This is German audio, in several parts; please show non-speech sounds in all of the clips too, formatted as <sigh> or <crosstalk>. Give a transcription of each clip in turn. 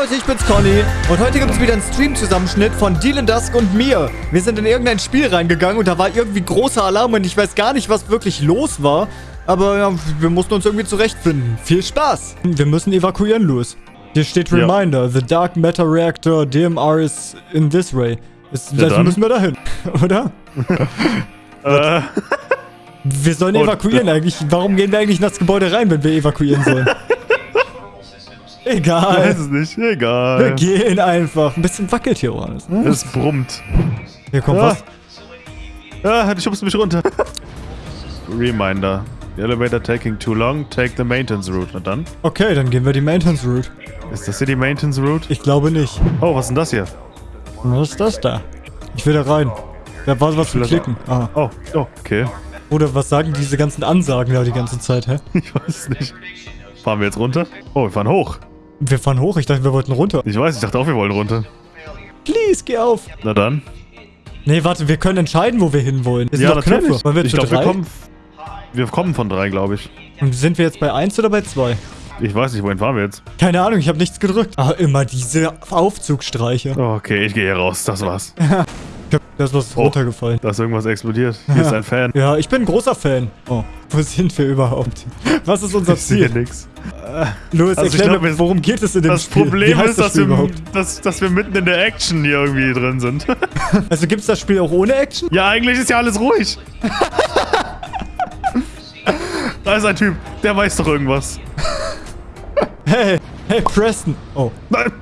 Leute, ich bin's Conny und heute gibt es wieder einen Stream-Zusammenschnitt von Dylan Dusk und mir. Wir sind in irgendein Spiel reingegangen und da war irgendwie großer Alarm und ich weiß gar nicht, was wirklich los war. Aber ja, wir mussten uns irgendwie zurechtfinden. Viel Spaß! Wir müssen evakuieren, Louis. Hier steht Ja. Reminder, the Dark Matter Reactor DMR is in this way. Ist, Ja, also dann. müssen wir dahin, <laughs> oder? <laughs> Äh, Wir sollen Und- evakuieren eigentlich. Warum gehen wir eigentlich in das Gebäude rein, wenn wir evakuieren sollen? <laughs> Egal. weiß es nicht. Wir Egal. gehen einfach. Ein bisschen wackelt hier alles, ne? Es brummt. Hier kommt Ah. was. Ah, du schubst mich runter. Reminder. The elevator taking too long. Take the maintenance route. Na dann. Okay, dann gehen wir die Maintenance Route. Ist das hier die maintenance route? Ich glaube nicht. Oh, was ist denn das hier? Was ist das da? Ich will da rein. Da war was das- Klicken. Aha. Oh, oh, okay. Oder was sagen diese ganzen Ansagen da die ganze Zeit, hä? Ich weiß es nicht. Fahren wir jetzt runter? Oh, wir fahren hoch. Wir fahren hoch. Ich dachte, wir wollten runter. Ich weiß, ich dachte auch, wir wollen runter. Please, geh auf. Na dann. Nee, warte, wir können entscheiden, wo wir hinwollen. Es sind ja, doch Knöpfe. Ich glaube, wir kommen. Wir kommen von drei, glaube ich. Und sind wir jetzt bei 1 oder bei 2? Ich weiß nicht, wohin fahren wir jetzt? Keine Ahnung, ich habe nichts gedrückt. Ah, immer diese Aufzugstreiche. Okay, ich gehe hier raus. Das war's. <laughs> Ich hab, da ist was Oh. runtergefallen. Da ist irgendwas explodiert. Hier ist ein Fan. Ja, ich bin ein großer Fan. Oh, wo sind wir überhaupt? Was ist unser Ich sehe Ziel? nix. Louis, Also ich erklär glaub, mir, worum geht es in dem Das Spiel? Problem ist, das wir, überhaupt? dass, dass wir mitten in der Action hier irgendwie drin sind. <laughs> Also gibt's das Spiel auch ohne Action? ja, eigentlich ist ja alles ruhig. <laughs> da ist ein Typ, der weiß doch irgendwas. Hey, hey, Preston. Oh, Nein.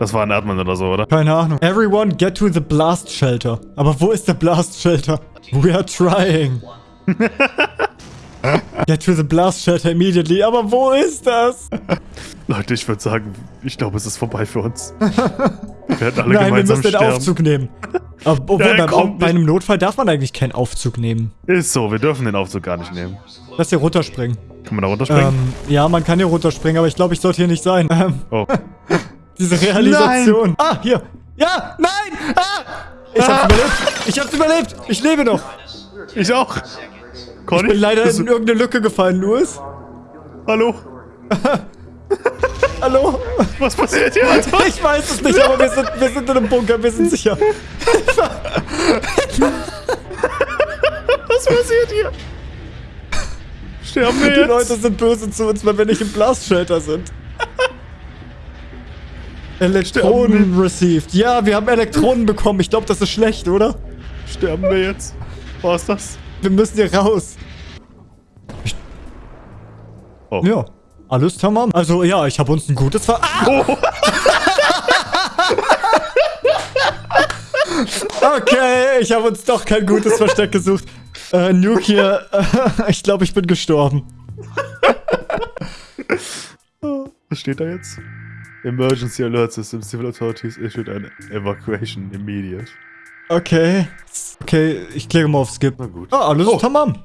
Das war ein Erdmann oder so, oder? keine Ahnung. Everyone get to the blast shelter. Aber wo ist der blast shelter? We are trying. <laughs> get to the blast shelter immediately. Aber wo ist das? Leute, ich würde sagen, ich glaube, es ist vorbei für uns. <laughs> Wir werden alle Nein, wir gemeinsam müssen den. Aufzug nehmen. <laughs> Obwohl, Ja, beim, bei einem Notfall darf man eigentlich keinen Aufzug nehmen. Ist so, wir dürfen den Aufzug gar nicht nehmen. Lass hier runterspringen. Kann man da runterspringen? Ähm, ja, man kann hier runterspringen, aber ich glaube, ich sollte hier nicht sein. Ähm, oh. Diese Realisation. Ah, hier. Ja, nein! Ah! Ich hab's überlebt. Ich hab's überlebt. Ich lebe noch. Ich auch. Conny? Ich bin leider in irgendeine Lücke gefallen, Louis. Hallo? <laughs> Hallo? Was passiert hier? Ich weiß es nicht, aber wir sind, wir sind in einem Bunker. Wir sind sicher. Was passiert hier? Sterben wir Die jetzt? Leute sind böse zu uns, weil wir nicht im Blast-Shelter sind. Elektronen received. Ja, wir haben Elektronen bekommen. Ich glaube, das ist schlecht, oder? Sterben wir jetzt? Was ist das? Wir müssen hier raus. Oh. Ja. Alles tamam. Also, ja, ich habe uns ein gutes Ver... Ah! Oh. <laughs> Okay, ich habe uns doch kein gutes Versteck gesucht. Äh, Nuke hier, äh, <laughs> ich glaube, ich bin gestorben. Was steht da jetzt? Emergency Alert System. Civil Authorities issued an evacuation immediate. Okay. Okay, ich klicke mal auf Skip. Na gut. Ah, alles Oh. tamam.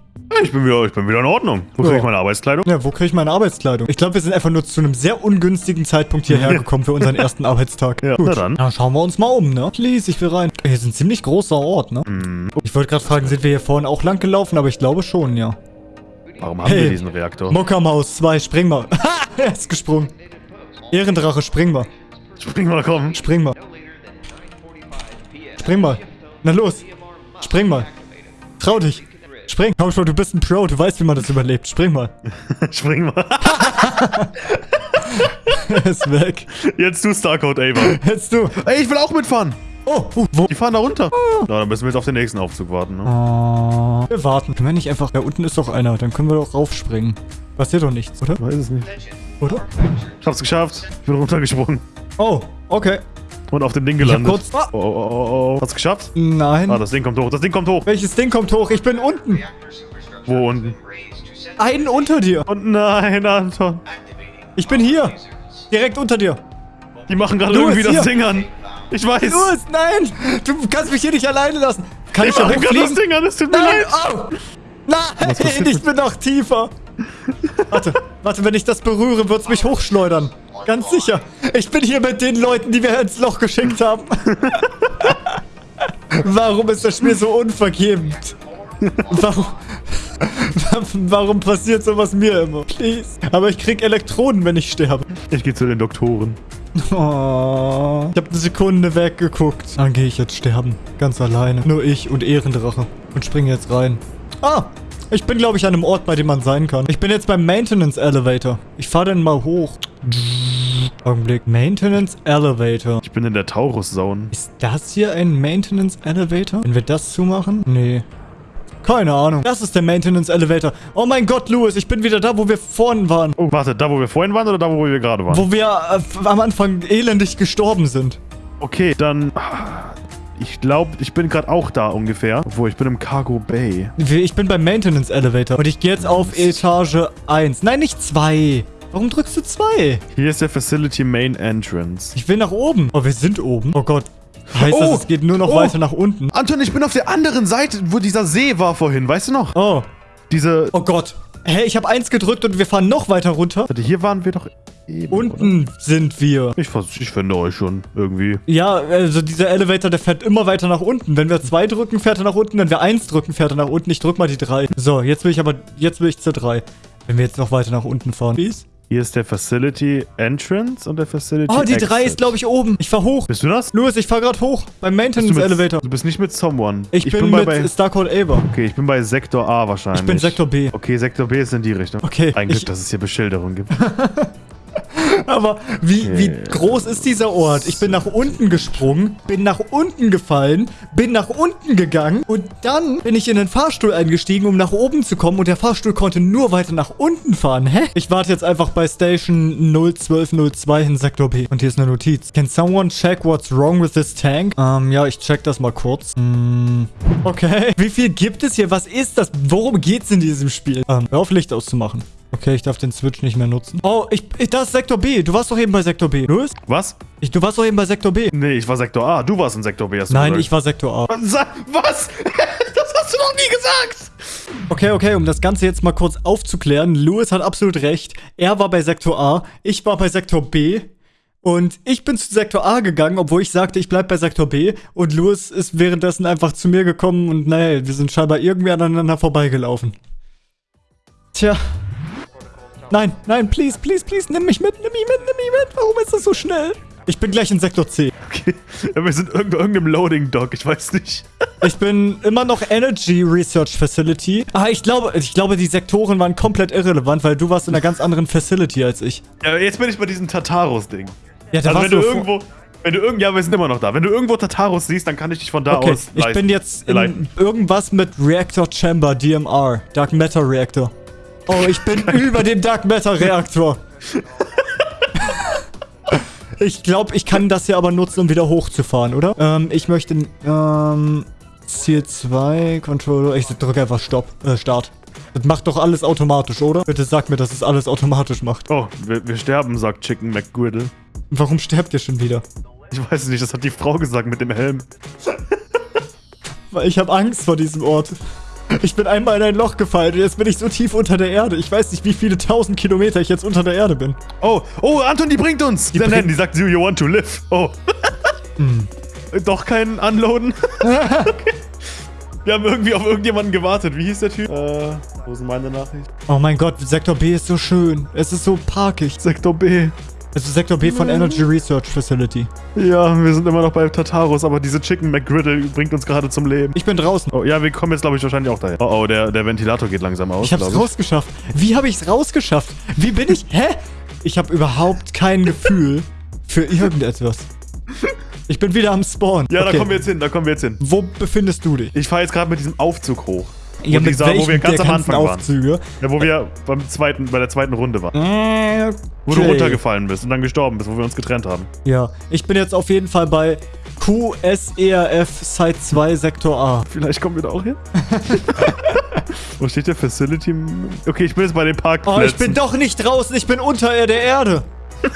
Ich bin wieder, ich bin wieder in Ordnung. Wo Ja. ich meine Arbeitskleidung? Ja, wo kriege ich meine Arbeitskleidung? Ich glaube, wir sind einfach nur zu einem sehr ungünstigen Zeitpunkt hierher gekommen für unseren ersten <laughs> Arbeitstag. Ja, Gut. na dann. Ja, schauen wir uns mal um, ne? Please, ich will rein. Hier ist ein ziemlich großer Ort, ne? Hm. Ich wollte gerade fragen, sind wir hier vorne auch lang gelaufen? Aber ich glaube schon, ja. Warum haben Hey. wir diesen Reaktor? Mockermaus 2, spring mal. Ha, <laughs> er ist gesprungen. Ehrendrache, spring mal. Spring mal, komm. Spring mal. Spring mal. Na los. Spring mal. Trau dich. Spring. Komm schon, du bist ein Pro. Du weißt, wie man das überlebt. Spring mal. <laughs> Spring mal. er <laughs> ist weg. Jetzt du Starcode Ava. Jetzt du. Ey, ich will auch mitfahren. Oh, uh, wo? Die fahren da runter. Na, dann müssen wir jetzt auf den nächsten Aufzug warten. Ne? Oh, wir warten. Können wir nicht einfach... Da unten ist doch einer. Dann können wir doch raufspringen. Passiert doch nichts, oder? Weiß es nicht. Oder? Ich hab's geschafft. Ich bin runtergesprungen. Oh, okay. Und auf dem Ding Ich hab gelandet. kurz... Ah, Oh, oh, oh, oh. Hast du geschafft? nein. Ah, das Ding kommt hoch. Das Ding kommt hoch. Welches Ding kommt hoch? Ich bin unten. Wo unten? Einen unter dir. Und nein, Anton. Ich bin hier. Direkt unter dir. Die machen gerade irgendwie das hier. Ding an. Ich weiß. Louis, nein! Du kannst mich hier nicht alleine lassen. Kann Die ich machen gerade das? Ding an. Es tut mir Nein! leid. Oh! Nein! Ich bin noch tiefer. Warte, warte, wenn ich das berühre, wird's mich hochschleudern. Ganz sicher. Ich bin hier mit den Leuten, die wir ins Loch geschickt haben. <laughs> Warum ist das Spiel so unvergebend? Warum, <laughs> warum passiert sowas mir immer? Please. Aber ich krieg Elektroden, wenn ich sterbe. Ich gehe zu den Doktoren. Oh, ich habe eine Sekunde weggeguckt. Dann gehe ich jetzt sterben. Ganz alleine. Nur ich und Ehrendrache. Und springe jetzt rein. Ah, ich bin, glaube ich, an einem Ort, bei dem man sein kann. Ich bin jetzt beim Maintenance Elevator. Ich fahre dann mal hoch. Augenblick. Maintenance Elevator. Ich bin in der Taurus-Zone. Ist das hier ein Maintenance Elevator? Wenn wir das zumachen? Nee. Keine Ahnung. Das ist der Maintenance Elevator. Oh mein Gott, Louis, ich bin wieder da, wo wir vorhin waren. Oh, warte, da wo wir vorhin waren oder da wo wir gerade waren? Wo wir äh, am Anfang elendig gestorben sind. Okay, dann... Ich glaube, ich bin gerade auch da ungefähr. Obwohl, ich bin im Cargo Bay. Ich bin beim Maintenance Elevator. Und ich gehe jetzt auf Etage 1. Nein, nicht 2. Warum drückst du 2? Hier ist der Facility Main Entrance. Ich will nach oben. Oh, wir sind oben. Oh Gott. Heißt Oh! das, es geht nur noch Oh! weiter nach unten? Anton, ich bin auf der anderen Seite, wo dieser See war vorhin. Weißt du noch? Oh. Diese... Oh Gott. Hä, ich habe 1 gedrückt und wir fahren noch weiter runter. Warte, hier waren wir doch eben, oder? Unten sind wir. Ich, ich finde euch schon irgendwie. Ja, also dieser Elevator, der fährt immer weiter nach unten. Wenn wir 2 drücken, fährt er nach unten. Wenn wir 1 drücken, fährt er nach unten. Ich drück mal die 3. So, jetzt will ich aber, jetzt will ich zur 3. Wenn wir jetzt noch weiter nach unten fahren. Please? Hier ist der Facility Entrance und der Facility Oh, die Exit. 3 ist, glaube ich, oben. Ich fahr hoch. Bist du das? Louis, ich fahr gerade hoch. Beim Maintenance Elevator. Du bist nicht mit Someone. Ich, bin, bei, mit bei, Starcode Ava. Okay, ich bin bei Sektor A wahrscheinlich. Ich bin Sektor B. Okay, Sektor B ist in die Richtung. Okay, Ein Glück, ich- dass es hier Beschilderung gibt. <laughs> Aber wie, wie groß ist dieser Ort? Ich bin nach unten gesprungen, bin nach unten gefallen, bin nach unten gegangen und dann bin ich in den Fahrstuhl eingestiegen, um nach oben zu kommen und der Fahrstuhl konnte nur weiter nach unten fahren. Hä? Ich warte jetzt einfach bei Station 01202 in Sektor B. Und hier ist eine Notiz. Can someone check what's wrong with this tank? Ähm, ja, ich check das mal kurz. Hm, okay. Wie viel gibt es hier? Was ist das? Worum geht's in diesem Spiel? Ähm, hör auf Licht auszumachen. Okay, ich darf den Switch nicht mehr nutzen. Oh, ich, ich das ist Sektor B. Du warst doch eben bei Sektor B. Louis? Was? Ich, du warst doch eben bei Sektor B. Nee, ich war Sektor A. Du warst in Sektor B. Nein, gesagt. ich war Sektor A. Was? <laughs> das hast du noch nie gesagt! Okay, okay, um das Ganze jetzt mal kurz aufzuklären. Louis hat absolut recht. Er war bei Sektor A, ich war bei Sektor B. Und ich bin zu Sektor A gegangen, obwohl ich sagte, ich bleib bei Sektor B. Und Louis ist währenddessen einfach zu mir gekommen und naja, wir sind scheinbar irgendwie aneinander vorbeigelaufen. Tja. Nein, nein, please, please, please, nimm mich mit, nimm mich mit, nimm mich mit. Warum ist das so schnell? Ich bin gleich in Sektor C. Okay. Ja, wir sind irgendwo irgendeinem Loading Dock. Ich weiß nicht. Ich bin immer noch Energy Research Facility. Ah, ich glaube, ich glaube, die Sektoren waren komplett irrelevant, weil du warst in einer ganz anderen Facility als ich. Ja, jetzt bin ich bei diesem Tartarus-Ding. Ja, da Also wenn warst du irgendwo... Wenn du irgend, ja, wir sind immer noch da. Wenn du irgendwo Tartarus siehst, dann kann ich dich von da Okay, aus ich leiten- bin jetzt in leiten. irgendwas mit Reactor Chamber, DMR, Dark Matter Reactor. Oh, ich bin <laughs> über dem Dark Matter Reaktor. Ich glaube, ich kann das hier aber nutzen, um wieder hochzufahren, oder? Ähm, ich möchte, ähm, Ziel 2, Controller, ich drücke einfach Stopp, äh, Start. Das macht doch alles automatisch, oder? Bitte sag mir, dass es alles automatisch macht. Oh, wir, wir sterben, sagt Chicken McGriddle. Warum sterbt ihr schon wieder? Ich weiß es nicht, das hat die Frau gesagt mit dem Helm. Weil ich habe Angst vor diesem Ort. Ich bin einmal in ein Loch gefallen und jetzt bin ich so tief unter der Erde. Ich weiß nicht, wie viele tausend Kilometer ich jetzt unter der Erde bin. Oh, oh, Anton, die bringt uns. Die, nein, die sagt, do you want to live? Oh. <laughs> Hm. Doch kein Unloaden. okay. <laughs> Wir haben irgendwie auf irgendjemanden gewartet. Wie hieß der Typ? Äh, wo ist denn meine Nachricht? Oh mein Gott, Sektor B ist so schön. Es ist so parkig. Sektor B. Es ist Sektor B von Energy Research Facility. Ja, wir sind immer noch bei Tartarus, aber diese Chicken McGriddle bringt uns gerade zum Leben. Ich bin draußen. Oh, ja, wir kommen jetzt, glaube ich, wahrscheinlich auch dahin. Oh, oh, der, der Ventilator geht langsam aus, Ich glaub ich. rausgeschafft. Wie habe ich's rausgeschafft? Wie bin ich? Hä? Ich habe überhaupt kein Gefühl für irgendetwas. Ich bin wieder am Spawn. Ja, Okay. da kommen wir jetzt hin, da kommen wir jetzt hin. Wo befindest du dich? Ich fahre jetzt gerade mit diesem Aufzug hoch. Ja, Wo dieser- wo wir ganz am Anfang waren. Aufzüge? Ja, wo wir beim zweiten, bei der zweiten Runde waren. Äh, Wo du okay. runtergefallen bist und dann gestorben bist, wo wir uns getrennt haben. Ja, ich bin jetzt auf jeden Fall bei QSERF Site 2 Sektor A. Vielleicht kommen wir da auch hin. <laughs> Wo steht der Facility? Okay, ich bin jetzt bei den Oh, Parkplätzen. ich bin doch nicht draußen, ich bin unter der Erde. <laughs>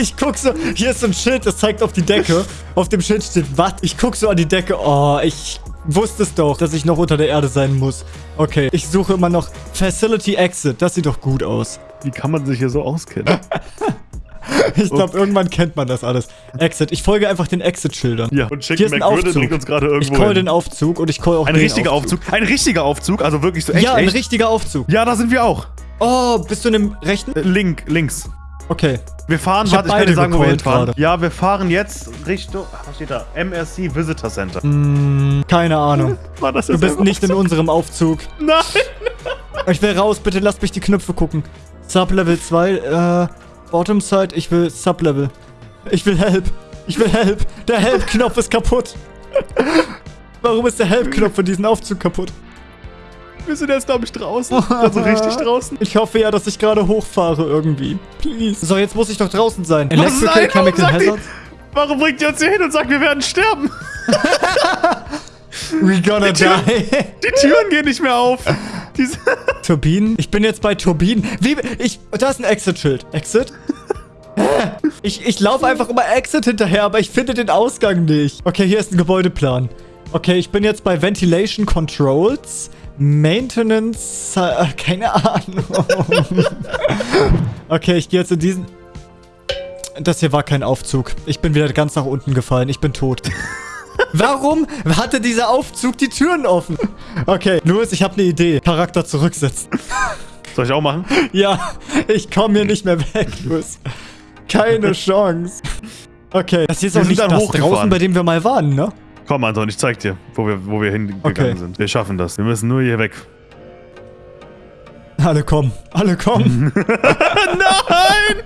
ich guck so, hier ist so ein Schild, das zeigt auf die Decke. Auf dem Schild steht, was? Ich guck so an die Decke, oh, ich wusste es doch, dass ich noch unter der Erde sein muss. Okay, ich suche immer noch Facility Exit, das sieht doch gut aus. Wie kann man sich hier so auskennen? <laughs> Ich glaube, irgendwann kennt man das alles. Exit, ich folge einfach den Exit-Schildern. Ja, und Hier Chicken ist ein McGriddle Aufzug. bringt uns gerade Ich irgendwo call hin. den Aufzug und ich call auch Ein richtiger Aufzug. Ein richtiger Aufzug, also wirklich so echt, Ja, ein echt. richtiger Aufzug. Ja, da sind wir auch. Oh, bist du in dem rechten? Äh, Link, links. Okay. Wir fahren, Ich warte, ich kann dir beide sagen, wo wir hinfahren. gerade. Ja, wir fahren jetzt Richtung, was steht da? MRC Visitor Center. Hm, keine Ahnung. <laughs> War das Du bist nicht in so? unserem Aufzug. <laughs> Nein! Ich will raus, bitte lasst mich die Knöpfe gucken. Sublevel 2, äh, Bottom Side, ich will Sublevel. Ich will Help. Ich will Help. Der Help-Knopf ist kaputt. <laughs> Warum ist der Help-Knopf von diesem Aufzug kaputt? Wir sind jetzt, glaube ich, draußen. Also richtig <laughs> draußen. Ich hoffe ja, dass ich gerade hochfahre irgendwie. Please. So, jetzt muss ich doch draußen sein. Electrical ein? Warum Chemical sagt die-. Warum bringt ihr uns hier hin und sagt, wir werden sterben? <laughs> We gonna die. Die Türen gehen nicht mehr auf. Diese <laughs> Turbinen? Ich bin jetzt bei Turbinen. Wie? Ich. Da ist ein Exit-Schild. Exit? Ich, ich laufe einfach immer Exit hinterher, aber ich finde den Ausgang nicht. Okay, hier ist ein Gebäudeplan. Okay, ich bin jetzt bei Ventilation Controls. Maintenance. Äh, <laughs> keine Ahnung. okay, ich gehe jetzt in diesen. Das hier war kein Aufzug. Ich bin wieder ganz nach unten gefallen. Ich bin tot. <laughs> Warum hatte dieser Aufzug die Türen offen? Okay, Louis, ich habe eine Idee. Charakter zurücksetzen. Soll ich auch machen? Ja, ich komme hier nicht mehr weg, Louis. Keine Chance. Okay, das hier ist Wir auch nicht das draußen, bei dem wir mal waren, ne? Komm, Anton, ich zeig dir, wo wir, wo wir hingegangen Okay. sind. Wir schaffen das. Wir müssen nur hier weg. Alle kommen, alle kommen. <laughs> Nein!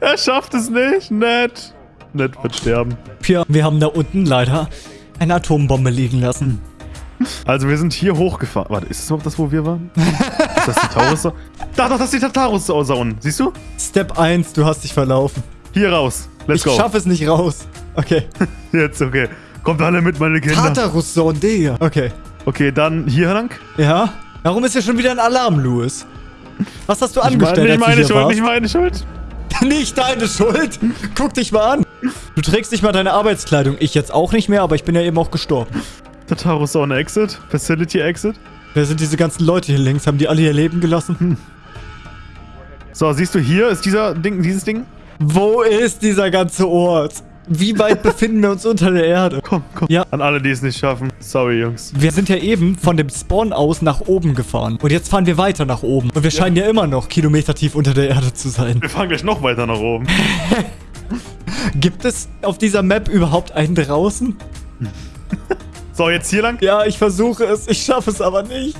Er schafft es nicht. Nett. Nett wird sterben. Pia, wir haben da unten leider eine Atombombe liegen lassen. Also wir sind hier hochgefahren. Warte, ist das noch das, wo wir waren? ist das die Taurus? Da, doch, das ist die Taurus unten. Siehst du? Step 1, du hast dich verlaufen. Hier raus. Let's ich go. schaffe es nicht raus. Okay. <laughs> Jetzt, okay. Kommt alle mit, meine Kinder. Tatarusson, Digga. Okay. Okay, dann hier lang. Ja? Warum ist hier schon wieder ein Alarm, Louis? Was hast du angestellt, nicht meine hier Schuld, nicht meine Schuld. <laughs> Nicht deine Schuld. Guck dich mal an. Du trägst nicht mal deine Arbeitskleidung. Ich jetzt auch nicht mehr, aber ich bin ja eben auch gestorben. Der Taurus Zone Exit. Facility Exit. Wer sind diese ganzen Leute hier links? Haben die alle ihr Leben gelassen? Hm. So, siehst du hier ist dieser Ding, dieses Ding? Wo ist dieser ganze Ort? Wie weit befinden wir uns unter der Erde? Komm, komm. Ja. An alle, die es nicht schaffen. Sorry, Jungs. Wir sind ja eben von dem Spawn aus nach oben gefahren. Und jetzt fahren wir weiter nach oben. Und wir scheinen ja immer noch Kilometer tief unter der Erde zu sein. Wir fahren gleich noch weiter nach oben. <laughs> Gibt es auf dieser Map überhaupt einen draußen? <laughs> So, jetzt hier lang. Ja, ich versuche es. Ich schaffe es aber nicht.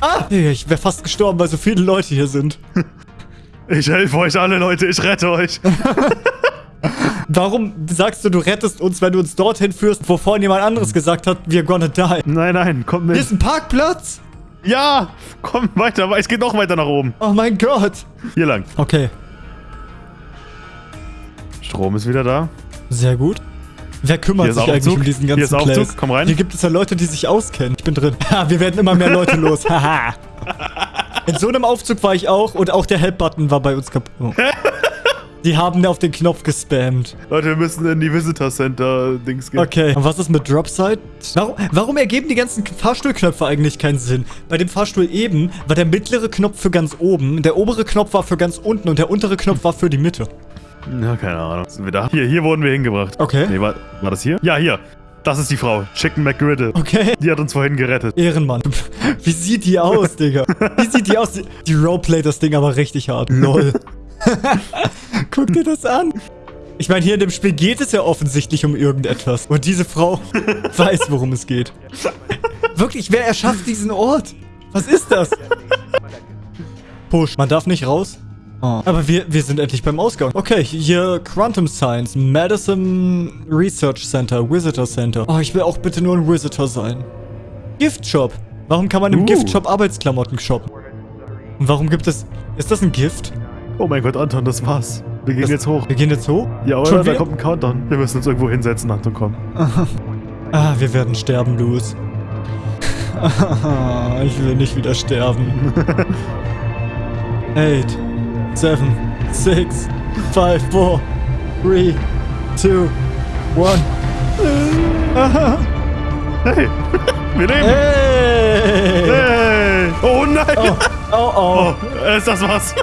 Ah! Ich wäre fast gestorben, weil so viele Leute hier sind. <laughs> Ich helfe euch alle, Leute. Ich rette euch. <laughs> Warum sagst du, du rettest uns, wenn du uns dorthin führst, wo vorhin jemand anderes gesagt hat, we're gonna die? Nein, nein, komm Hier mit. ist ein Parkplatz? Ja, komm weiter. Es geht noch weiter nach oben. Oh mein Gott. Hier lang. Okay, Strom ist wieder da. sehr gut. Wer kümmert Hier sich eigentlich um diesen Hier ganzen ist Aufzug. Place? Komm rein. Hier gibt es ja Leute, die sich auskennen. Ich bin drin. Ha, <laughs> wir werden immer mehr Leute los. <laughs> Haha. In so einem Aufzug war ich auch und auch der Help-Button war bei uns kaputt. Oh. Die haben auf den Knopf gespammt. Leute, wir müssen in die Visitor Center Dings gehen. Okay, und was ist mit Dropside? Warum, warum ergeben die ganzen Fahrstuhlknöpfe eigentlich keinen Sinn? Bei dem Fahrstuhl eben war der mittlere Knopf für ganz oben, der obere Knopf war für ganz unten und der untere Knopf war für die Mitte. Ja, keine Ahnung. Sind wir da? Hier, hier wurden wir hingebracht. Okay. Nee, war, war das hier? Ja, hier. Das ist die Frau. Chicken McGriddle. Okay. Die hat uns vorhin gerettet. Ehrenmann. <laughs> Wie sieht die aus, Digga? Wie sieht die aus? Die, die roleplay das Ding aber richtig hart. <laughs> Lol. <laughs> Guck dir das an. Ich meine, hier in dem Spiel geht es ja offensichtlich um irgendetwas. Und diese Frau <laughs> weiß, worum es geht. Wirklich, wer erschafft diesen Ort? Was ist das? Push. Man darf nicht raus? Oh. Aber wir, wir sind endlich beim Ausgang. Okay, hier Quantum Science, Madison Research Center, Visitor Center. Oh, ich will auch bitte nur ein Visitor sein. Gift Shop. Warum kann man im Uh. Gift Shop Arbeitsklamotten shoppen? Und warum gibt es... Ist das ein Gift? Oh mein Gott, Anton, das war's. Wir gehen Das- jetzt hoch. Wir gehen jetzt hoch? Ja, Schon oder? Da wieder? kommt ein Countdown. Wir müssen uns irgendwo hinsetzen, Anton, komm. <laughs> Ah, wir werden sterben, Louis. <laughs> Ich will nicht wieder sterben. Eight, seven, six, five, four, three, two, one. <laughs> Hey, wir leben. Hey! Hey. Oh nein. Oh, oh, oh. Oh, ist das was?